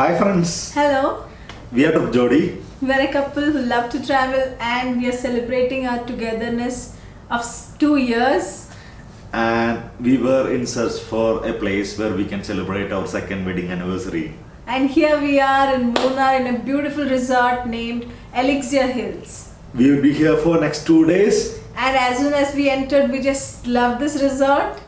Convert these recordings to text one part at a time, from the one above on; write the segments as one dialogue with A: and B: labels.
A: Hi friends,
B: Hello,
A: we are Jodi.
B: we're a couple who love to travel and we are celebrating our togetherness of two years.
A: and we were in search for a place where we can celebrate our second wedding anniversary.
B: And here we are in Munnar in a beautiful resort named Elixir Hills.
A: We will be here for next two days.
B: And as soon as we entered, we just loved this resort.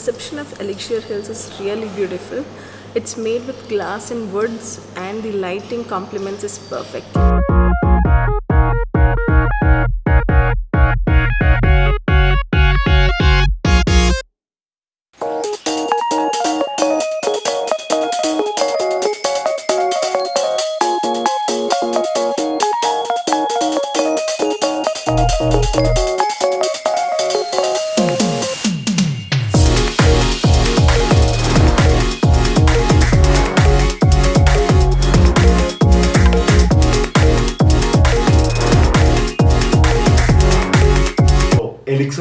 B: Reception of Elixir Hills is really beautiful. It's made with glass and woods, and the lighting complements is perfect.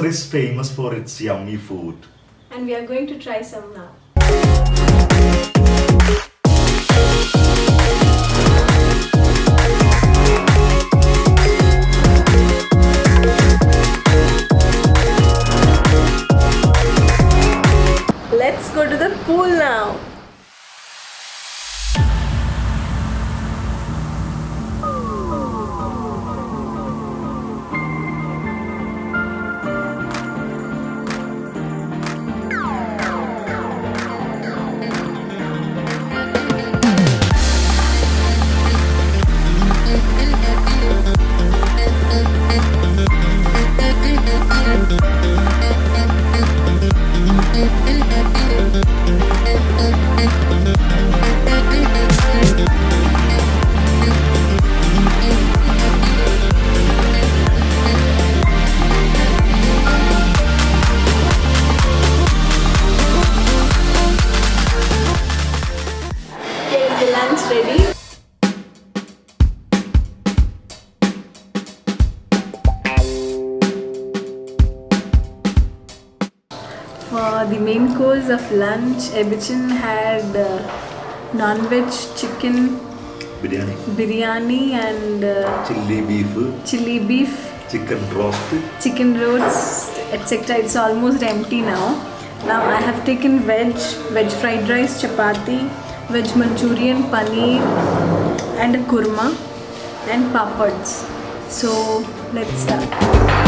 A: Is famous for its yummy food.
B: And we are going to try some now. The main course of lunch, Ebichin had uh, non-veg chicken
A: Biryani,
B: biryani and uh,
A: chili beef,
B: chili beef,
A: chicken roast.
B: chicken roast, etc. It's almost empty now. Now I have taken veg, veg fried rice, chapati, veg Manchurian, paneer, and a kurma and papads. So let's start.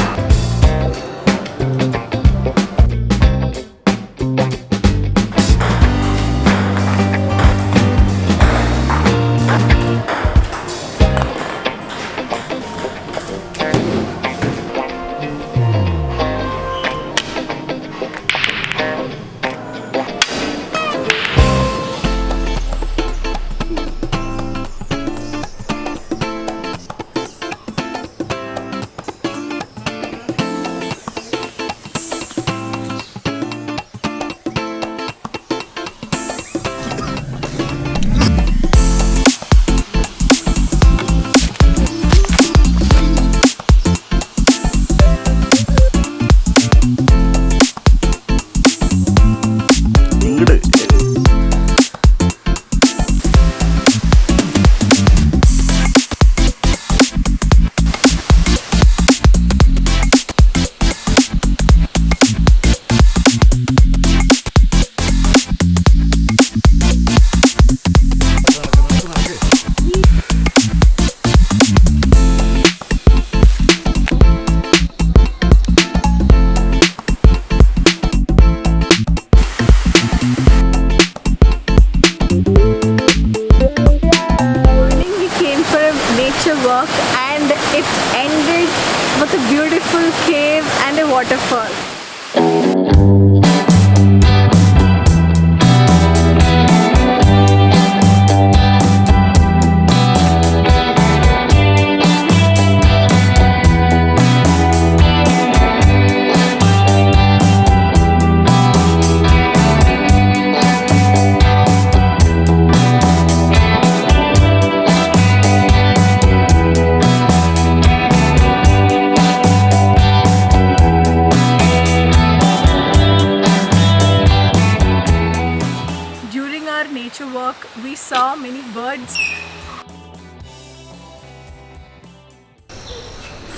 B: കിട് beautiful cave and a waterfall.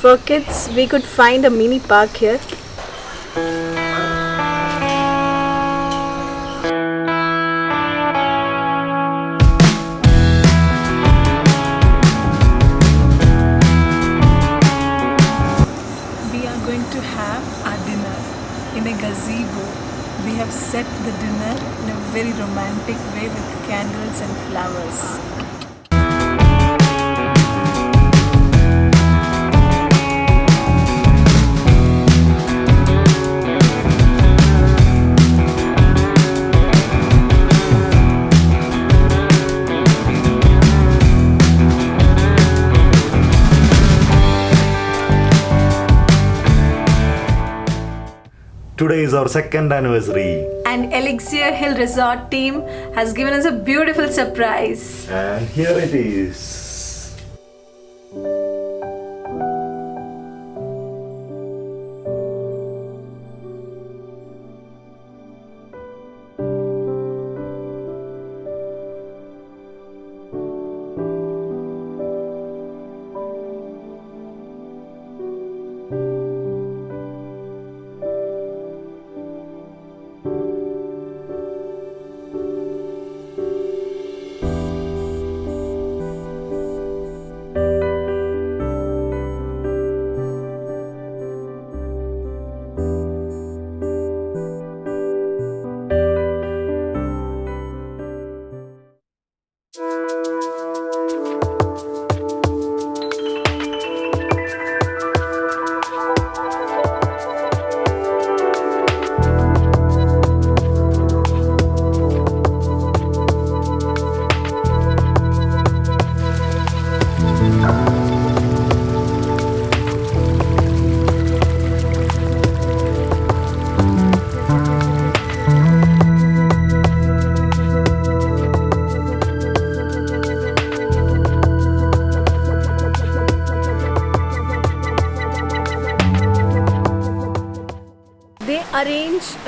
B: For kids, we could find a mini park here. We are going to have our dinner in a gazebo. We have set the dinner in a very romantic way with candles and flowers.
A: Today is our second anniversary.
B: And Elixir Hill Resort team has given us a beautiful surprise.
A: And here it is.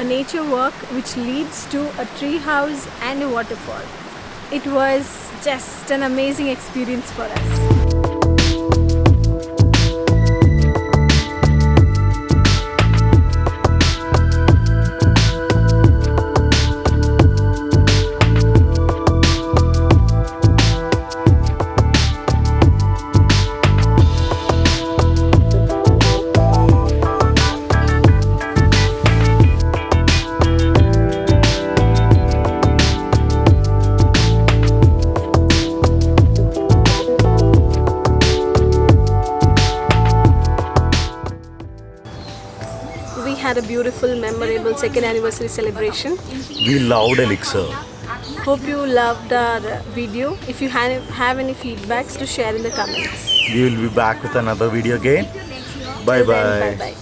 B: Nature walk which leads to a tree house and a waterfall. It was just an amazing experience for us. Had a beautiful, memorable second anniversary celebration.
A: We loved Elixir.
B: Hope you loved our video. If you have have any feedbacks, to share in the comments.
A: We will be back with another video again.
B: Bye bye